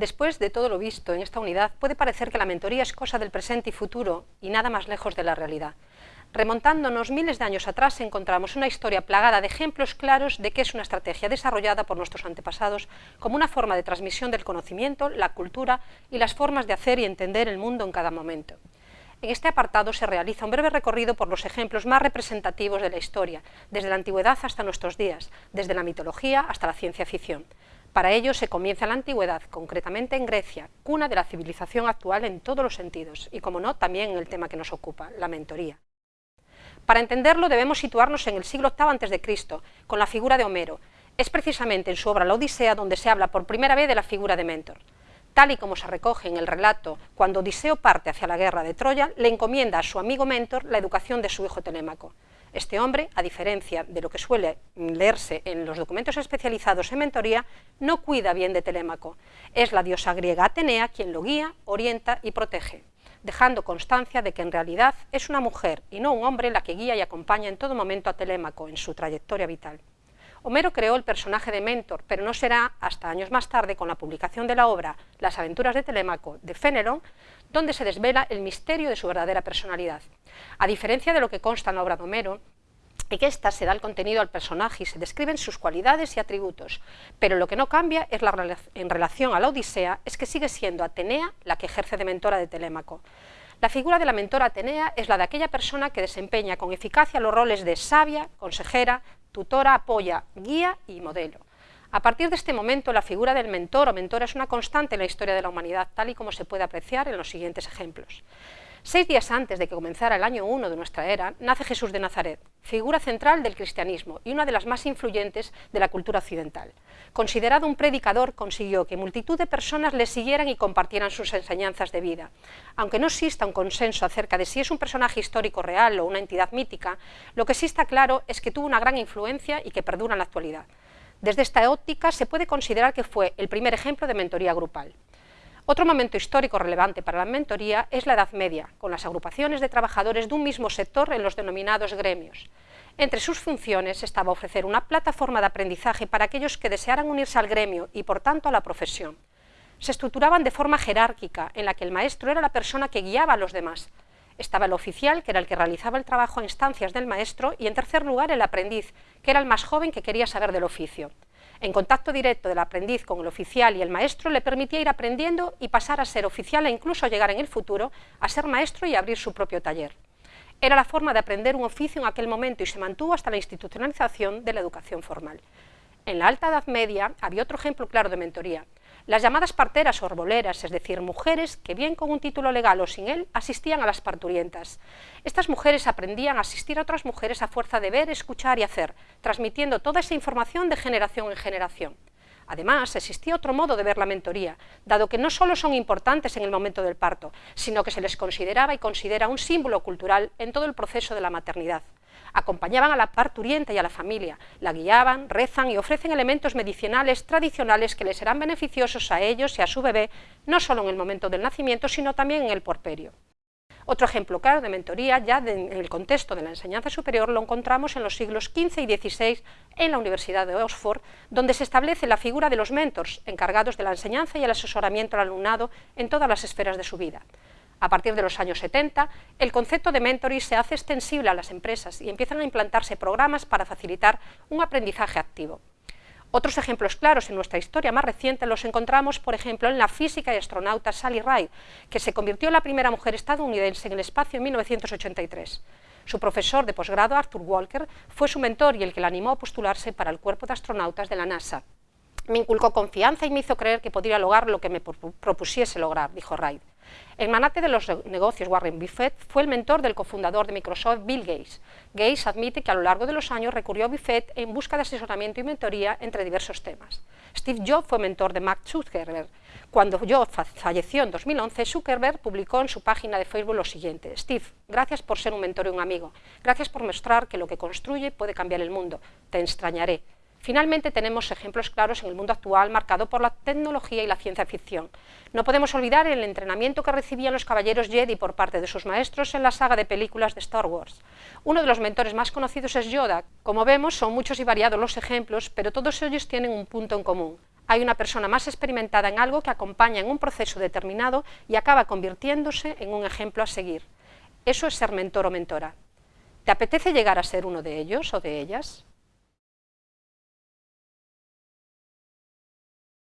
Después de todo lo visto en esta unidad, puede parecer que la mentoría es cosa del presente y futuro y nada más lejos de la realidad. Remontándonos miles de años atrás encontramos una historia plagada de ejemplos claros de que es una estrategia desarrollada por nuestros antepasados como una forma de transmisión del conocimiento, la cultura y las formas de hacer y entender el mundo en cada momento. En este apartado se realiza un breve recorrido por los ejemplos más representativos de la historia, desde la antigüedad hasta nuestros días, desde la mitología hasta la ciencia ficción. Para ello se comienza la antigüedad, concretamente en Grecia, cuna de la civilización actual en todos los sentidos, y como no, también en el tema que nos ocupa, la mentoría. Para entenderlo debemos situarnos en el siglo VIII a.C., con la figura de Homero. Es precisamente en su obra La Odisea donde se habla por primera vez de la figura de mentor. Tal y como se recoge en el relato, cuando Odiseo parte hacia la guerra de Troya, le encomienda a su amigo mentor la educación de su hijo Telémaco. Este hombre, a diferencia de lo que suele leerse en los documentos especializados en mentoría, no cuida bien de Telémaco. Es la diosa griega Atenea quien lo guía, orienta y protege, dejando constancia de que en realidad es una mujer y no un hombre la que guía y acompaña en todo momento a Telémaco en su trayectoria vital. Homero creó el personaje de Mentor, pero no será hasta años más tarde, con la publicación de la obra Las aventuras de Telémaco de Fénelon, donde se desvela el misterio de su verdadera personalidad. A diferencia de lo que consta en la obra de Homero, y que ésta se da el contenido al personaje y se describen sus cualidades y atributos, pero lo que no cambia es la, en relación a la Odisea es que sigue siendo Atenea la que ejerce de mentora de Telémaco. La figura de la mentora Atenea es la de aquella persona que desempeña con eficacia los roles de sabia, consejera, tutora, apoya, guía y modelo. A partir de este momento, la figura del mentor o mentora es una constante en la historia de la humanidad, tal y como se puede apreciar en los siguientes ejemplos. Seis días antes de que comenzara el año 1 de nuestra era, nace Jesús de Nazaret, figura central del cristianismo y una de las más influyentes de la cultura occidental. Considerado un predicador, consiguió que multitud de personas le siguieran y compartieran sus enseñanzas de vida. Aunque no exista un consenso acerca de si es un personaje histórico real o una entidad mítica, lo que sí está claro es que tuvo una gran influencia y que perdura en la actualidad. Desde esta óptica se puede considerar que fue el primer ejemplo de mentoría grupal. Otro momento histórico relevante para la mentoría es la Edad Media, con las agrupaciones de trabajadores de un mismo sector en los denominados gremios. Entre sus funciones estaba ofrecer una plataforma de aprendizaje para aquellos que desearan unirse al gremio y, por tanto, a la profesión. Se estructuraban de forma jerárquica, en la que el maestro era la persona que guiaba a los demás. Estaba el oficial, que era el que realizaba el trabajo a instancias del maestro, y en tercer lugar el aprendiz, que era el más joven que quería saber del oficio en contacto directo del aprendiz con el oficial y el maestro le permitía ir aprendiendo y pasar a ser oficial e incluso llegar en el futuro a ser maestro y abrir su propio taller. Era la forma de aprender un oficio en aquel momento y se mantuvo hasta la institucionalización de la educación formal. En la Alta Edad Media había otro ejemplo claro de mentoría. Las llamadas parteras o arboleras, es decir, mujeres que bien con un título legal o sin él, asistían a las parturientas. Estas mujeres aprendían a asistir a otras mujeres a fuerza de ver, escuchar y hacer, transmitiendo toda esa información de generación en generación. Además, existía otro modo de ver la mentoría, dado que no solo son importantes en el momento del parto, sino que se les consideraba y considera un símbolo cultural en todo el proceso de la maternidad acompañaban a la parturienta y a la familia, la guiaban, rezan y ofrecen elementos medicinales tradicionales que les serán beneficiosos a ellos y a su bebé, no solo en el momento del nacimiento, sino también en el porperio. Otro ejemplo claro de mentoría, ya en el contexto de la enseñanza superior, lo encontramos en los siglos XV y XVI en la Universidad de Oxford, donde se establece la figura de los mentors, encargados de la enseñanza y el asesoramiento al alumnado en todas las esferas de su vida. A partir de los años 70, el concepto de mentoring se hace extensible a las empresas y empiezan a implantarse programas para facilitar un aprendizaje activo. Otros ejemplos claros en nuestra historia más reciente los encontramos, por ejemplo, en la física y astronauta Sally Ride, que se convirtió en la primera mujer estadounidense en el espacio en 1983. Su profesor de posgrado, Arthur Walker, fue su mentor y el que la animó a postularse para el cuerpo de astronautas de la NASA. Me inculcó confianza y me hizo creer que podría lograr lo que me propusiese lograr, dijo Wright. El manate de los negocios Warren Buffett fue el mentor del cofundador de Microsoft, Bill Gates. Gates admite que a lo largo de los años recurrió a Buffett en busca de asesoramiento y mentoría entre diversos temas. Steve Jobs fue mentor de Mark Zuckerberg. Cuando Jobs falleció en 2011, Zuckerberg publicó en su página de Facebook lo siguiente. Steve, gracias por ser un mentor y un amigo. Gracias por mostrar que lo que construye puede cambiar el mundo. Te extrañaré. Finalmente tenemos ejemplos claros en el mundo actual marcado por la tecnología y la ciencia ficción. No podemos olvidar el entrenamiento que recibían los caballeros Jedi por parte de sus maestros en la saga de películas de Star Wars. Uno de los mentores más conocidos es Yoda. Como vemos, son muchos y variados los ejemplos, pero todos ellos tienen un punto en común. hay una persona más experimentada en algo que acompaña en un proceso determinado y acaba convirtiéndose en un ejemplo a seguir. Eso es ser mentor o mentora. ¿Te apetece llegar a ser uno de ellos o de ellas?